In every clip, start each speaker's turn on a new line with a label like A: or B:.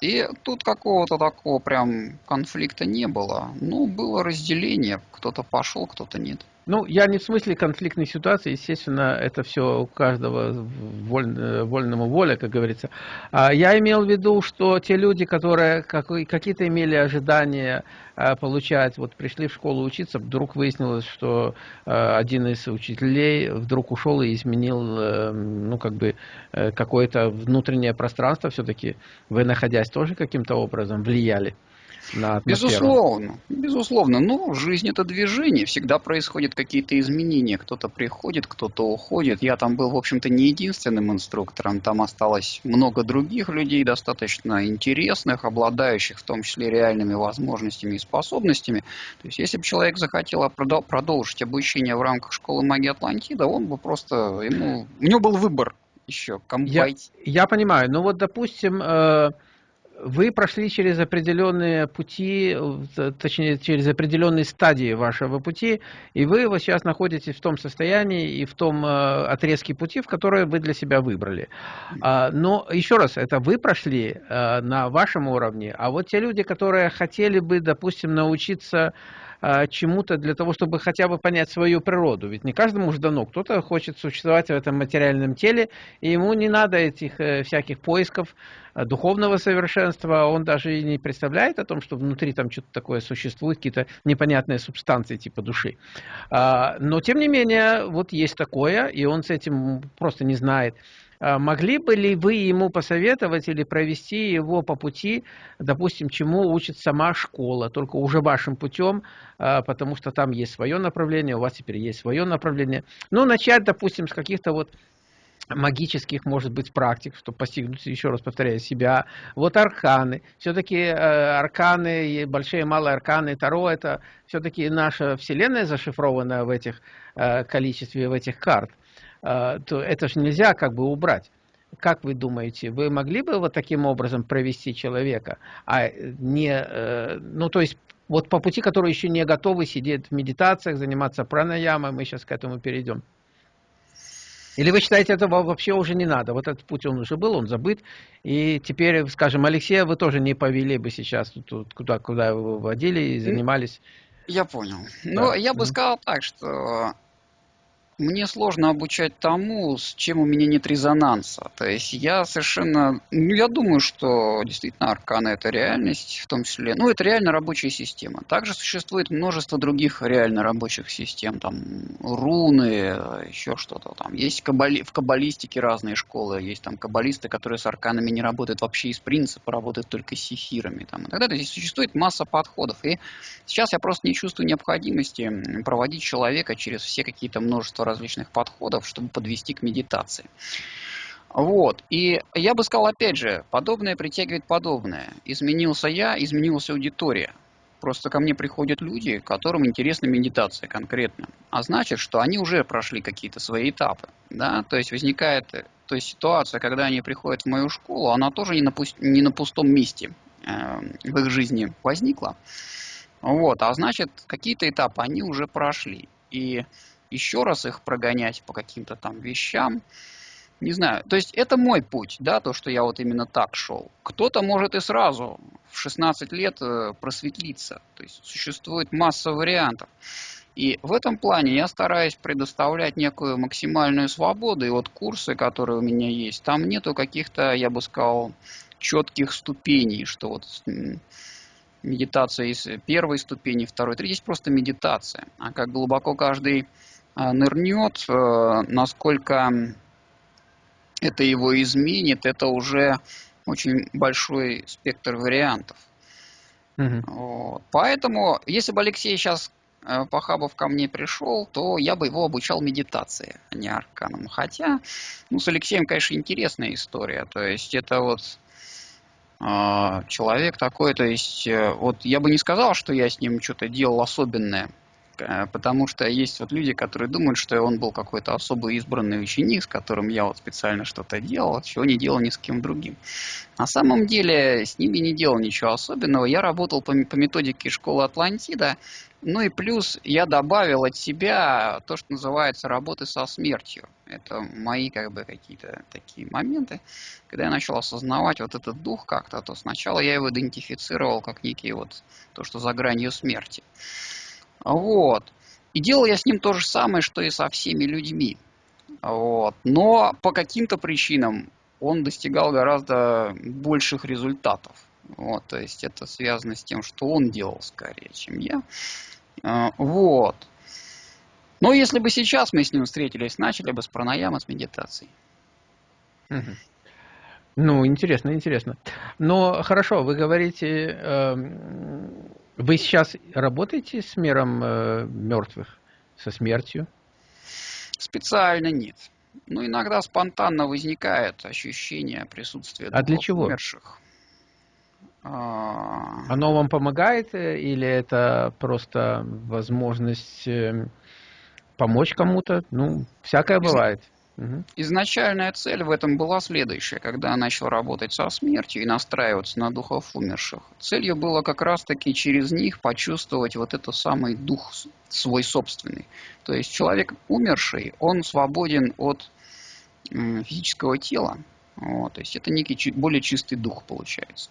A: И тут какого-то такого прям конфликта не было. Ну, было разделение. Кто-то пошел, кто-то нет.
B: Ну, я не в смысле конфликтной ситуации, естественно, это все у каждого воль, вольному воля, как говорится. А я имел в виду, что те люди, которые какие-то имели ожидания а, получать, вот пришли в школу учиться, вдруг выяснилось, что а, один из учителей вдруг ушел и изменил, э, ну, как бы, э, какое-то внутреннее пространство, все-таки вы, находясь тоже каким-то образом, влияли на атмосферу?
A: Безусловно, безусловно. Ну, жизнь это движение, всегда происходят какие-то изменения. Кто-то приходит, кто-то уходит. Я там был, в общем-то, не единственным инструктором. Там осталось много других людей, достаточно интересных, обладающих в том числе реальными возможностями и способностями. То есть, если бы человек захотел продолжить обучение в рамках школы магии Атлантида, он бы просто, ему, у него был выбор еще.
B: Я, я понимаю, ну вот, допустим, э вы прошли через определенные пути, точнее, через определенные стадии вашего пути, и вы вот сейчас находитесь в том состоянии и в том э, отрезке пути, в который вы для себя выбрали. А, но еще раз, это вы прошли э, на вашем уровне, а вот те люди, которые хотели бы, допустим, научиться чему-то для того, чтобы хотя бы понять свою природу. Ведь не каждому же дано. Кто-то хочет существовать в этом материальном теле, и ему не надо этих э, всяких поисков э, духовного совершенства. Он даже и не представляет о том, что внутри там что-то такое существует, какие-то непонятные субстанции типа души. А, но, тем не менее, вот есть такое, и он с этим просто не знает. А могли бы ли вы ему посоветовать или провести его по пути, допустим, чему учит сама школа, только уже вашим путем, а, потому что там есть свое направление, у вас теперь есть свое направление. Ну, начать, допустим, с каких-то вот магических, может быть, практик, чтобы постигнуть, еще раз повторяю, себя. Вот арканы. Все-таки э, арканы, большие и малые арканы, Таро, это все-таки наша Вселенная зашифрована в этих э, количестве, в этих карт. А, то это же нельзя как бы убрать. Как вы думаете, вы могли бы вот таким образом провести человека, а не, э, ну то есть вот по пути, который еще не готовы сидеть в медитациях, заниматься пранаямой, мы сейчас к этому перейдем. Или вы считаете, этого вообще уже не надо? Вот этот путь он уже был, он забыт. И теперь, скажем, Алексея вы тоже не повели бы сейчас тут, куда, куда вы водили и занимались.
A: Я понял. Да. Ну, я бы сказал так, что мне сложно обучать тому, с чем у меня нет резонанса. То есть я совершенно... Ну, я думаю, что действительно арканы – это реальность, в том числе... Ну, это реально рабочая система. Также существует множество других реально рабочих систем. Там руны, еще что-то там. Есть кабали... в каббалистике разные школы. Есть там каббалисты, которые с арканами не работают вообще из принципа, работают только с сефирами. Там, и так далее. Здесь существует масса подходов. И сейчас я просто не чувствую необходимости проводить человека через все какие-то множество различных подходов, чтобы подвести к медитации. Вот. И я бы сказал, опять же, подобное притягивает подобное. Изменился я, изменилась аудитория. Просто ко мне приходят люди, которым интересна медитация конкретно. А значит, что они уже прошли какие-то свои этапы. Да? То есть возникает то есть ситуация, когда они приходят в мою школу, она тоже не на, пуст... не на пустом месте э, в их жизни возникла. Вот. А значит, какие-то этапы они уже прошли. И еще раз их прогонять по каким-то там вещам. Не знаю. То есть это мой путь, да, то, что я вот именно так шел. Кто-то может и сразу в 16 лет э, просветлиться. То есть существует масса вариантов. И в этом плане я стараюсь предоставлять некую максимальную свободу. И вот курсы, которые у меня есть, там нету каких-то, я бы сказал, четких ступеней, что вот медитация из первой ступени, второй, третьей. Есть просто медитация. А как глубоко каждый нырнет, э, насколько это его изменит, это уже очень большой спектр вариантов. Угу. Вот. Поэтому, если бы Алексей сейчас э, Пахабов ко мне пришел, то я бы его обучал медитации, а не арканам. Хотя, ну, с Алексеем, конечно, интересная история. То есть это вот э, человек такой, то есть, э, вот я бы не сказал, что я с ним что-то делал особенное Потому что есть вот люди, которые думают, что он был какой-то особо избранный ученик, с которым я вот специально что-то делал, чего не делал ни с кем другим. На самом деле с ними не делал ничего особенного. Я работал по, по методике школы Атлантида, ну и плюс я добавил от себя то, что называется работы со смертью. Это мои как бы какие-то такие моменты. Когда я начал осознавать вот этот дух как-то, то сначала я его идентифицировал как некий вот то, что за гранью смерти. Вот. И делал я с ним то же самое, что и со всеми людьми. Вот. Но по каким-то причинам он достигал гораздо больших результатов. Вот, то есть это связано с тем, что он делал скорее, чем я. А, вот. Но если бы сейчас мы с ним встретились, начали бы с пранаямы, с медитацией.
B: Ну, интересно, интересно. Но хорошо, вы говорите, э, вы сейчас работаете с миром э, мертвых, со смертью?
A: Специально нет. Ну, иногда спонтанно возникает ощущение присутствия
B: а для чего?
A: умерших.
B: А... Оно вам помогает э, или это просто возможность э, помочь кому-то? Ну, всякое бывает.
A: Изначальная цель в этом была следующая. Когда я начал работать со смертью и настраиваться на духов умерших, целью было как раз-таки через них почувствовать вот этот самый дух свой собственный. То есть человек умерший, он свободен от физического тела. Вот, то есть это некий более чистый дух получается.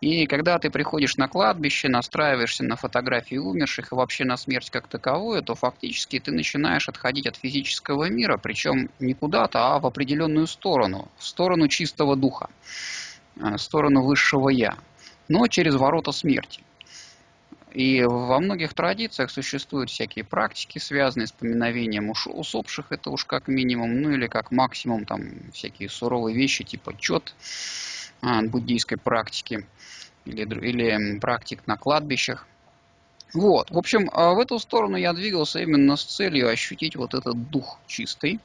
A: И когда ты приходишь на кладбище, настраиваешься на фотографии умерших и вообще на смерть как таковую, то фактически ты начинаешь отходить от физического мира, причем не куда-то, а в определенную сторону, в сторону чистого духа, э, в сторону высшего я, но через ворота смерти. И во многих традициях существуют всякие практики, связанные с поминовением усопших, это уж как минимум, ну или как максимум там всякие суровые вещи типа чет буддийской практики или, или практик на кладбищах. Вот, в общем, а, в эту сторону я двигался именно с целью ощутить вот этот дух чистый,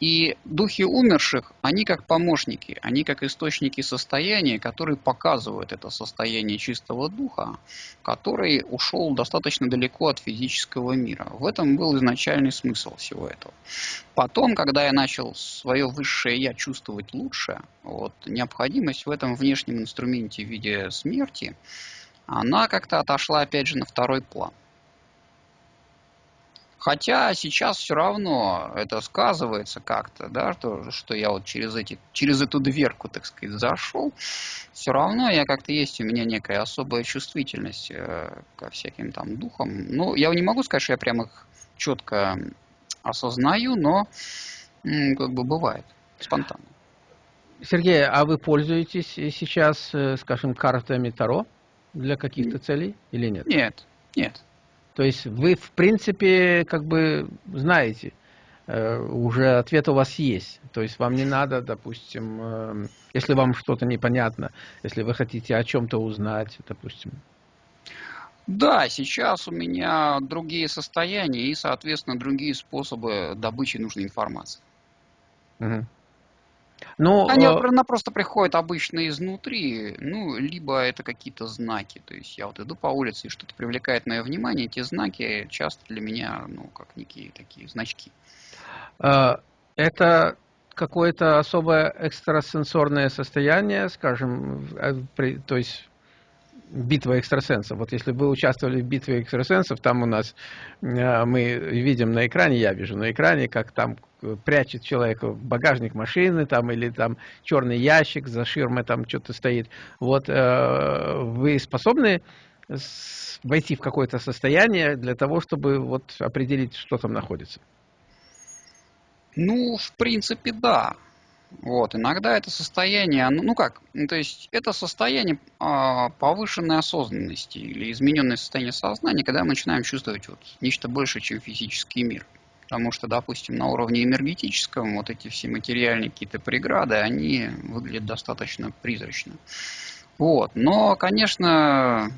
A: и духи умерших, они как помощники, они как источники состояния, которые показывают это состояние чистого духа, который ушел достаточно далеко от физического мира. В этом был изначальный смысл всего этого. Потом, когда я начал свое высшее я чувствовать лучше, вот, необходимость в этом внешнем инструменте в виде смерти, она как-то отошла опять же на второй план. Хотя сейчас все равно это сказывается как-то, да, что, что я вот через, эти, через эту дверку, так сказать, зашел. Все равно я как-то есть у меня некая особая чувствительность э, ко всяким там духам. Ну, я не могу сказать, что я прям их четко осознаю, но как бы бывает спонтанно.
B: Сергей, а вы пользуетесь сейчас, э, скажем, картами Таро для каких-то целей или нет?
A: Нет, нет.
B: То есть вы, в принципе, как бы знаете, э, уже ответ у вас есть. То есть вам не надо, допустим, э, если вам что-то непонятно, если вы хотите о чем-то узнать, допустим.
A: Да, сейчас у меня другие состояния и, соответственно, другие способы добычи нужной информации. Угу. Но, Они э... она просто приходят обычно изнутри, ну, либо это какие-то знаки. То есть я вот иду по улице, и что-то привлекает мое внимание, эти знаки часто для меня, ну, как некие такие значки.
B: А, это какое-то особое экстрасенсорное состояние, скажем, то есть битва экстрасенсов. Вот если вы участвовали в битве экстрасенсов, там у нас э, мы видим на экране, я вижу на экране, как там прячет человека в багажник машины там или там черный ящик за ширмой там что-то стоит. Вот э, вы способны войти в какое-то состояние для того, чтобы вот определить, что там находится?
A: Ну, в принципе, да. Вот, иногда это состояние, ну, как, ну, то есть это состояние э, повышенной осознанности или измененное состояние сознания, когда мы начинаем чувствовать вот нечто большее, чем физический мир. Потому что, допустим, на уровне энергетическом вот эти все материальные какие-то преграды, они выглядят достаточно призрачно. Вот. Но, конечно,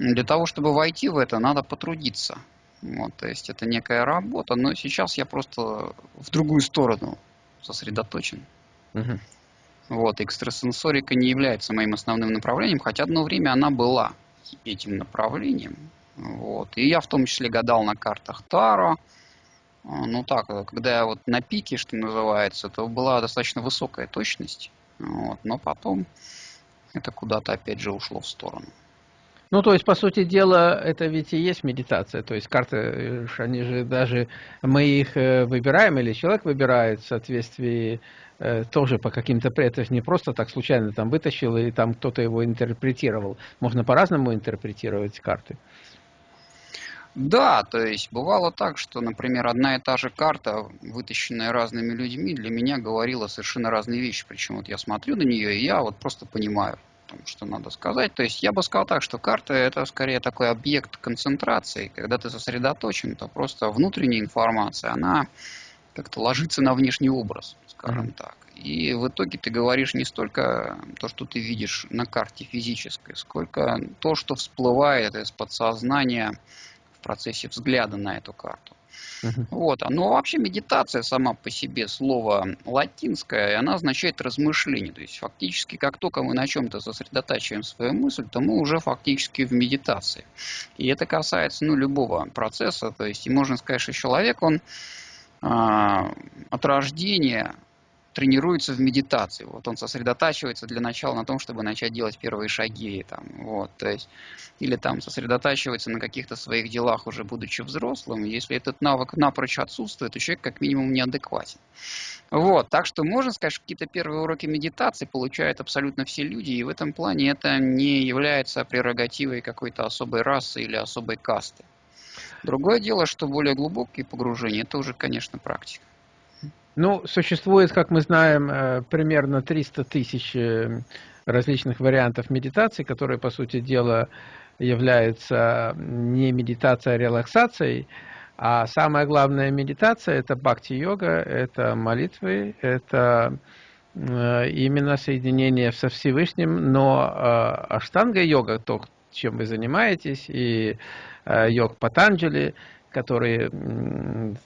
A: для того, чтобы войти в это, надо потрудиться. Вот, то есть это некая работа, но сейчас я просто в другую сторону сосредоточен. Угу. Вот, экстрасенсорика не является моим основным направлением, хотя одно время она была этим направлением. Вот. И я в том числе гадал на картах Таро. А, ну так, когда я вот на пике, что называется, то была достаточно высокая точность. Вот. Но потом это куда-то опять же ушло в сторону.
B: Ну, то есть, по сути дела, это ведь и есть медитация. То есть карты, э, они же даже, мы их э, выбираем, или человек выбирает в соответствии э, тоже по каким-то, это не просто так случайно там вытащил, или там кто-то его интерпретировал. Можно по-разному интерпретировать карты.
A: Да, то есть бывало так, что, например, одна и та же карта, вытащенная разными людьми, для меня говорила совершенно разные вещи. Причем вот я смотрю на нее, и я вот просто понимаю том, что надо сказать. То есть я бы сказал так, что карта это скорее такой объект концентрации. Когда ты сосредоточен, то просто внутренняя информация, она как-то ложится на внешний образ, скажем mm-hmm. так. И в итоге ты говоришь не столько то, что ты видишь на карте физической, сколько то, что всплывает из подсознания в процессе взгляда на эту карту. Uh-huh. Вот. Но ну, вообще медитация сама по себе слово латинское, она означает размышление. То есть фактически, как только мы на чем-то сосредотачиваем свою мысль, то мы уже фактически в медитации. И это касается ну, любого процесса. То есть и можно сказать, что человек, он а, от рождения тренируется в медитации. Вот он сосредотачивается для начала на том, чтобы начать делать первые шаги. Там, вот, то есть, или там сосредотачивается на каких-то своих делах, уже будучи взрослым. Если этот навык напрочь отсутствует, то человек как минимум неадекватен. Вот, так что можно сказать, что какие-то первые уроки медитации получают абсолютно все люди, и в этом плане это не является прерогативой какой-то особой расы или особой касты. Другое дело, что более глубокие погружения, это уже, конечно, практика.
B: Ну, существует, как мы знаем, э, примерно 300 тысяч э, различных вариантов медитации, которые, по сути дела, являются не медитацией, а релаксацией. А самая главная медитация – это бхакти-йога, это молитвы, это э, именно соединение со Всевышним, но аштанга-йога, то, чем вы занимаетесь, и йог Патанджали – который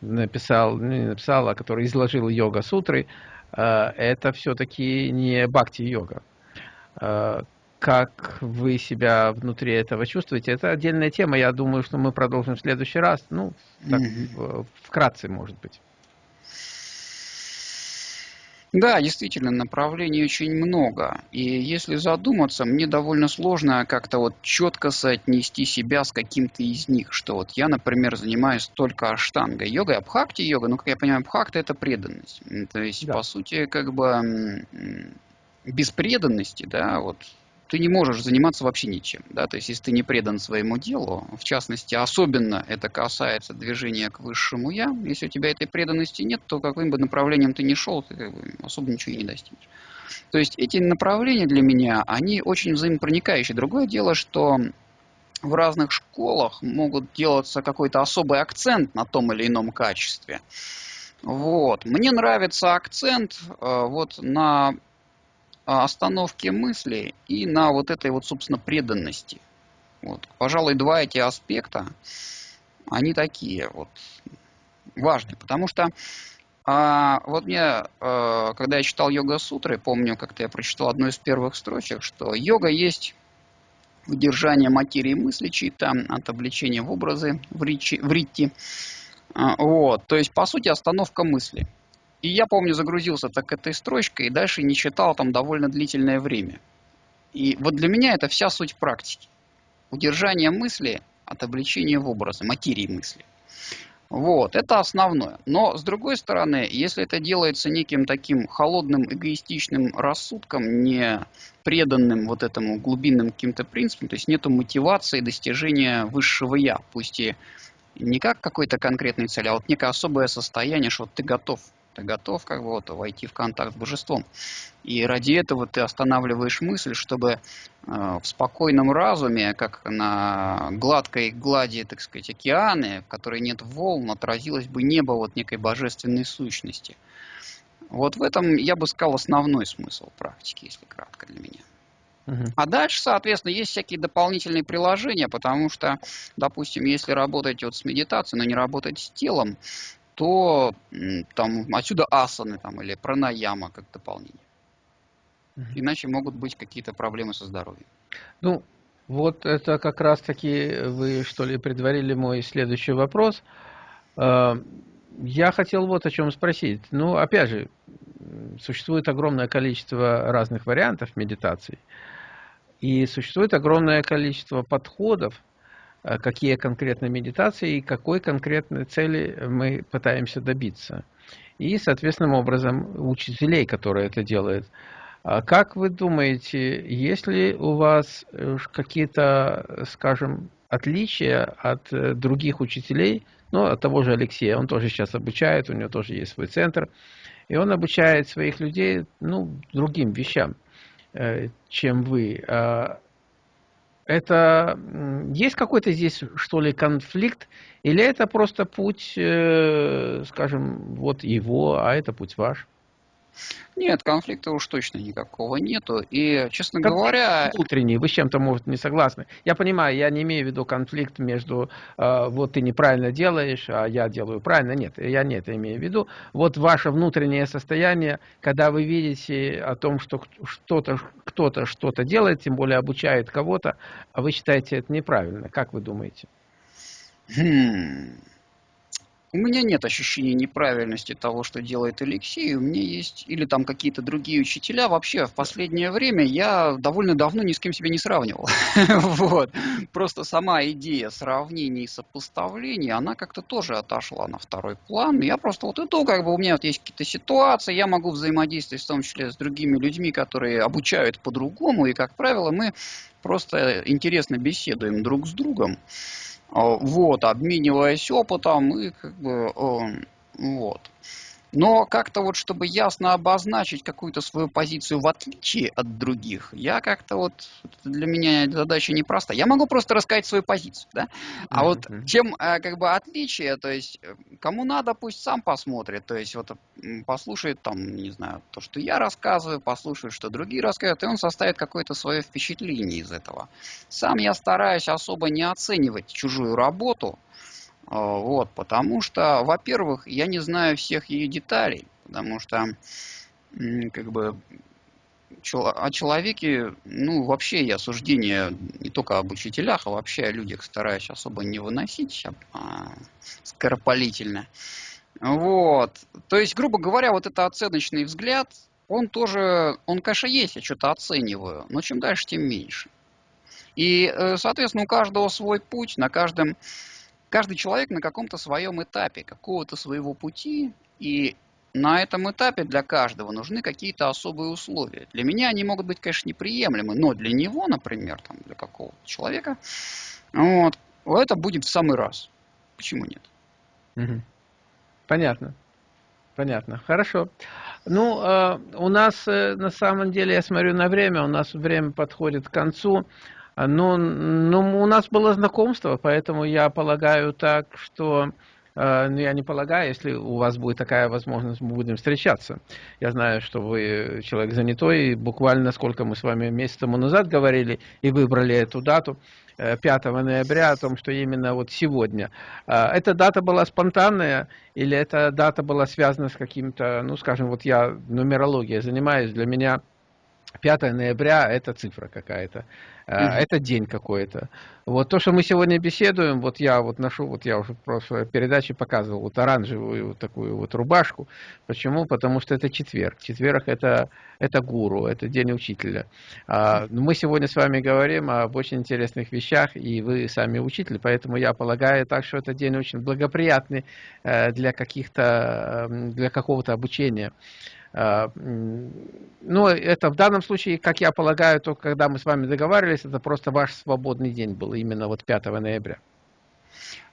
B: написал, не написал, а который изложил йога-сутры, э, это все-таки не бхакти-йога. Э, как вы себя внутри этого чувствуете, это отдельная тема. Я думаю, что мы продолжим в следующий раз. Ну, так, вкратце, может быть.
A: Да, действительно, направлений очень много. И если задуматься, мне довольно сложно как-то вот четко соотнести себя с каким-то из них. Что вот я, например, занимаюсь только аштангой йогой, а бхакти йога, ну, как я понимаю, бхакти это преданность. То есть, да. по сути, как бы без преданности, да, вот ты не можешь заниматься вообще ничем. Да? То есть, если ты не предан своему делу, в частности, особенно это касается движения к высшему «я», если у тебя этой преданности нет, то каким бы направлением ты ни шел, ты как бы особо ничего и не достигнешь. То есть, эти направления для меня, они очень взаимопроникающие. Другое дело, что в разных школах могут делаться какой-то особый акцент на том или ином качестве. Вот. Мне нравится акцент э, вот на остановке мысли и на вот этой вот, собственно, преданности. Вот. Пожалуй, два эти аспекта, они такие вот важные, потому что а, вот мне, а, когда я читал йога-сутры, помню, как-то я прочитал одну из первых строчек, что йога есть удержание материи мысли чьи-то от обличения в образы в, речи, в ритти. А, вот, то есть, по сути, остановка мысли – и я помню, загрузился так этой строчкой и дальше не читал там довольно длительное время. И вот для меня это вся суть практики. Удержание мысли от обличения в образы, материи мысли. Вот, это основное. Но, с другой стороны, если это делается неким таким холодным, эгоистичным рассудком, не преданным вот этому глубинным каким-то принципам, то есть нету мотивации достижения высшего «я», пусть и не как какой-то конкретной цели, а вот некое особое состояние, что ты готов ты готов как бы вот войти в контакт с божеством. И ради этого ты останавливаешь мысль, чтобы э, в спокойном разуме, как на гладкой глади, так сказать, океаны, в которой нет волн, отразилось бы небо вот некой божественной сущности. Вот в этом, я бы сказал, основной смысл практики, если кратко для меня. А дальше, соответственно, есть всякие дополнительные приложения, потому что, допустим, если работать вот с медитацией, но не работать с телом, то там отсюда асаны там, или пранаяма как дополнение. Иначе могут быть какие-то проблемы со здоровьем.
B: Ну, Вот это как раз-таки вы, что ли, предварили мой следующий вопрос. Э, я хотел вот о чем спросить. Ну, опять же, существует огромное количество разных вариантов медитации. И существует огромное количество подходов, какие конкретно медитации и какой конкретной цели мы пытаемся добиться. И, соответственным образом, учителей, которые это делают. А как вы думаете, есть ли у вас э, какие-то, скажем, отличия от э, других учителей, ну, от того же Алексея, он тоже сейчас обучает, у него тоже есть свой центр, и он обучает своих людей, ну, другим вещам. Э, чем вы. Это есть какой-то здесь, что ли, конфликт, или это просто путь, э, скажем, вот его, а это путь ваш?
A: Нет, конфликта уж точно никакого нету. И, честно конфликт говоря...
B: Внутренний, вы с чем-то, может, не согласны. Я понимаю, я не имею в виду конфликт между, э, вот ты неправильно делаешь, а я делаю правильно. Нет, я не это имею в виду. Вот ваше внутреннее состояние, когда вы видите о том, что что-то кто-то что-то делает, тем более обучает кого-то, а вы считаете это неправильно. Как вы думаете?
A: Хм... У меня нет ощущения неправильности того, что делает Алексей. У меня есть или там какие-то другие учителя. Вообще, в последнее время я довольно давно ни с кем себя не сравнивал. вот. Просто сама идея сравнений и сопоставлений, она как-то тоже отошла на второй план. Я просто вот иду, как бы у меня вот есть какие-то ситуации, я могу взаимодействовать в том числе с другими людьми, которые обучают по-другому. И, как правило, мы просто интересно беседуем друг с другом. А, вот, обмениваясь опытом и как бы, эм, вот. Но как-то вот, чтобы ясно обозначить какую-то свою позицию в отличие от других, я как-то вот, для меня задача непроста. Я могу просто рассказать свою позицию, да? А mm-hmm. вот чем э, как бы отличие, то есть э, кому надо, пусть сам посмотрит, то есть вот послушает там, не знаю, то, что я рассказываю, послушает, что другие рассказывают, и он составит какое-то свое впечатление из этого. Сам я стараюсь особо не оценивать чужую работу, вот, потому что, во-первых, я не знаю всех ее деталей, потому что, как бы, о человеке, ну, вообще я суждения не только об учителях, а вообще о людях стараюсь особо не выносить а, скоропалительно. Вот. То есть, грубо говоря, вот это оценочный взгляд, он тоже, он, конечно, есть, я что-то оцениваю, но чем дальше, тем меньше. И, э, соответственно, у каждого свой путь, на каждом каждый человек на каком-то своем этапе, какого-то своего пути, и на этом этапе для каждого нужны какие-то особые условия. Для меня они могут быть, конечно, неприемлемы, но для него, например, там, для какого-то человека, вот, это будет в самый раз. Почему нет?
B: Понятно. Понятно. Хорошо. Ну, э, у нас э, на самом деле, я смотрю на время, у нас время подходит к концу. Ну, ну, у нас было знакомство, поэтому я полагаю так, что... Э, ну, я не полагаю, если у вас будет такая возможность, мы будем встречаться. Я знаю, что вы человек занятой, и буквально сколько мы с вами месяц тому назад говорили и выбрали эту дату, 5 э, ноября, о том, что именно вот сегодня. Э, эта дата была спонтанная, или эта дата была связана с каким-то, ну, скажем, вот я нумерологией занимаюсь, для меня 5 ноября это цифра какая-то. Угу. Это день какой-то. Вот то, что мы сегодня беседуем, вот я вот ношу, вот я уже в прошлой передаче показывал вот оранжевую вот такую вот рубашку. Почему? Потому что это четверг. Четверг это, это гуру, это день учителя. А, мы сегодня с вами говорим об очень интересных вещах, и вы сами учитель, поэтому я полагаю так, что это день очень благоприятный э, для каких-то, эм, для какого-то обучения. А, ну, это в данном случае, как я полагаю, то, когда мы с вами договаривались, это просто ваш свободный день был, именно вот 5 ноября.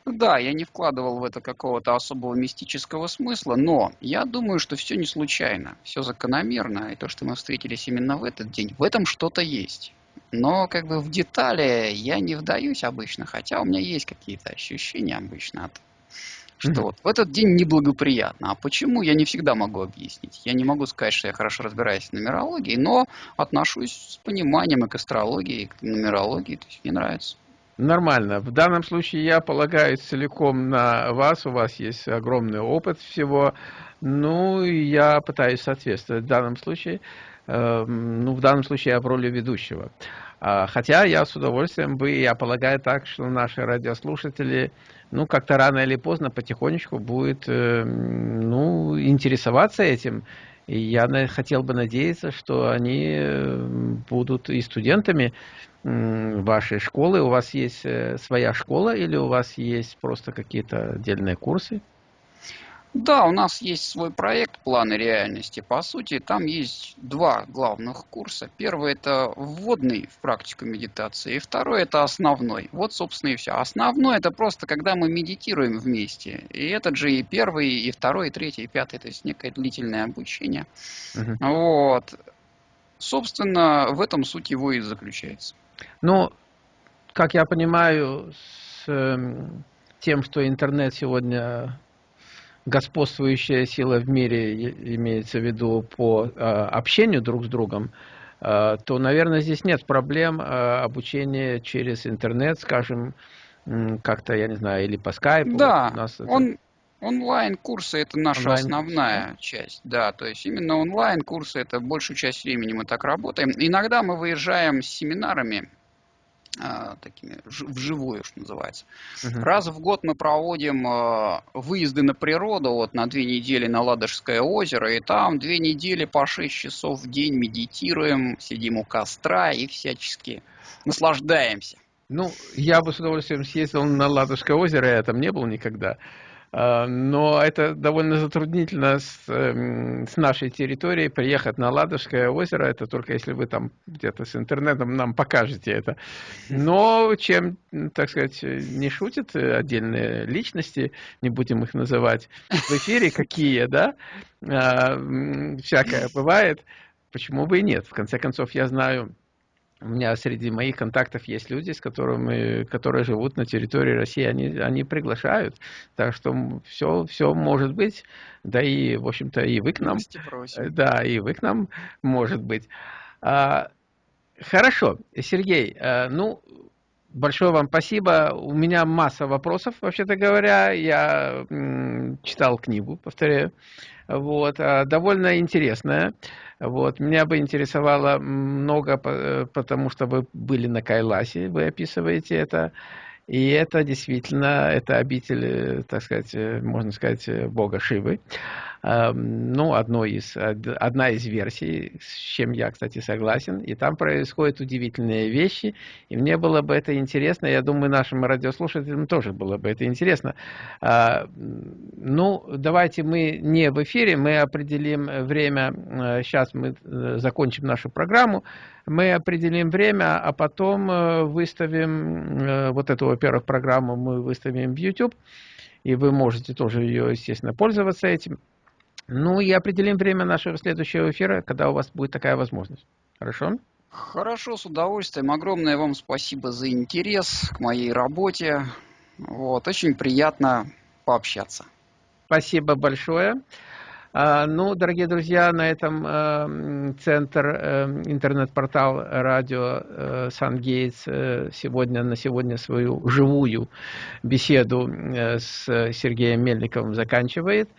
A: Да, я не вкладывал в это какого-то особого мистического смысла, но я думаю, что все не случайно, все закономерно, и то, что мы встретились именно в этот день, в этом что-то есть. Но как бы в детали я не вдаюсь обычно, хотя у меня есть какие-то ощущения обычно от что mm-hmm. вот в этот день неблагоприятно. А почему, я не всегда могу объяснить. Я не могу сказать, что я хорошо разбираюсь в нумерологии, но отношусь с пониманием и к астрологии, и к нумерологии. То есть мне нравится.
B: Нормально. В данном случае я полагаюсь целиком на вас. У вас есть огромный опыт всего. Ну, я пытаюсь соответствовать в данном случае. Э, ну, в данном случае я в роли ведущего. А, хотя я с удовольствием бы, я полагаю так, что наши радиослушатели, ну, как-то рано или поздно потихонечку будет, э, ну, интересоваться этим. И я хотел бы надеяться, что они э, будут и студентами вашей школы. У вас есть э, своя школа или у вас есть просто какие-то отдельные курсы?
A: Да, у нас есть свой проект «Планы реальности». По сути, там есть два главных курса. Первый – это вводный в практику медитации, и второй – это основной. Вот, собственно, и все. Основной – это просто когда мы медитируем вместе. И этот же и первый, и второй, и третий, и пятый, то есть некое длительное обучение. Угу. Вот. Собственно, в этом суть его и заключается.
B: Ну, как я понимаю, с э, тем, что интернет сегодня господствующая сила в мире, имеется в виду по э, общению друг с другом, э, то, наверное, здесь нет проблем э, обучения через интернет, скажем, как-то, я не знаю, или по скайпу.
A: Да, нас он, онлайн-курсы это наша онлайн основная часть, да, то есть именно онлайн-курсы это большую часть времени мы так работаем. Иногда мы выезжаем с семинарами а, такими вживую, что называется. Угу. Раз в год мы проводим а, выезды на природу, вот на две недели на Ладожское озеро, и там две недели по 6 часов в день медитируем, сидим у костра и всячески наслаждаемся.
B: Ну, я бы с удовольствием съездил на Ладожское озеро, я там не был никогда. А, но это довольно затруднительно с, эм, с нашей территории приехать на Ладожское озеро. Это только если вы там где-то с интернетом нам покажете это. Но чем, так сказать, не шутят отдельные личности, не будем их называть в эфире, какие, да, а, всякое бывает, почему бы и нет. В конце концов, я знаю у меня среди моих контактов есть люди, с которыми, которые живут на территории России, они, они приглашают. Так что все, все может быть. Да и, в общем-то, и вы к нам. Да, и вы к нам, может быть. А, хорошо, Сергей, а, ну, большое вам спасибо. У меня масса вопросов, вообще-то говоря. Я читал книгу, повторяю. Вот, а, довольно интересная. Вот. Меня бы интересовало много, э, потому что вы были на Кайласе, вы описываете это. И это действительно, это обитель, э, так сказать, э, можно сказать, бога Шивы. Ну, одно из, одна из версий, с чем я, кстати, согласен. И там происходят удивительные вещи. И мне было бы это интересно. Я думаю, нашим радиослушателям тоже было бы это интересно. А, ну, давайте мы не в эфире, мы определим время. Сейчас мы закончим нашу программу мы определим время, а потом э, выставим, э, вот эту, во-первых, программу мы выставим в YouTube, и вы можете тоже ее, естественно, пользоваться этим. Ну и определим время нашего следующего эфира, когда у вас будет такая возможность. Хорошо?
A: Хорошо, с удовольствием. Огромное вам спасибо за интерес к моей работе. Вот, очень приятно пообщаться.
B: Спасибо большое. А, ну, дорогие друзья, на этом э, центр, э, интернет-портал радио э, Сан-Гейтс сегодня, на сегодня свою живую беседу с Сергеем Мельниковым заканчивает.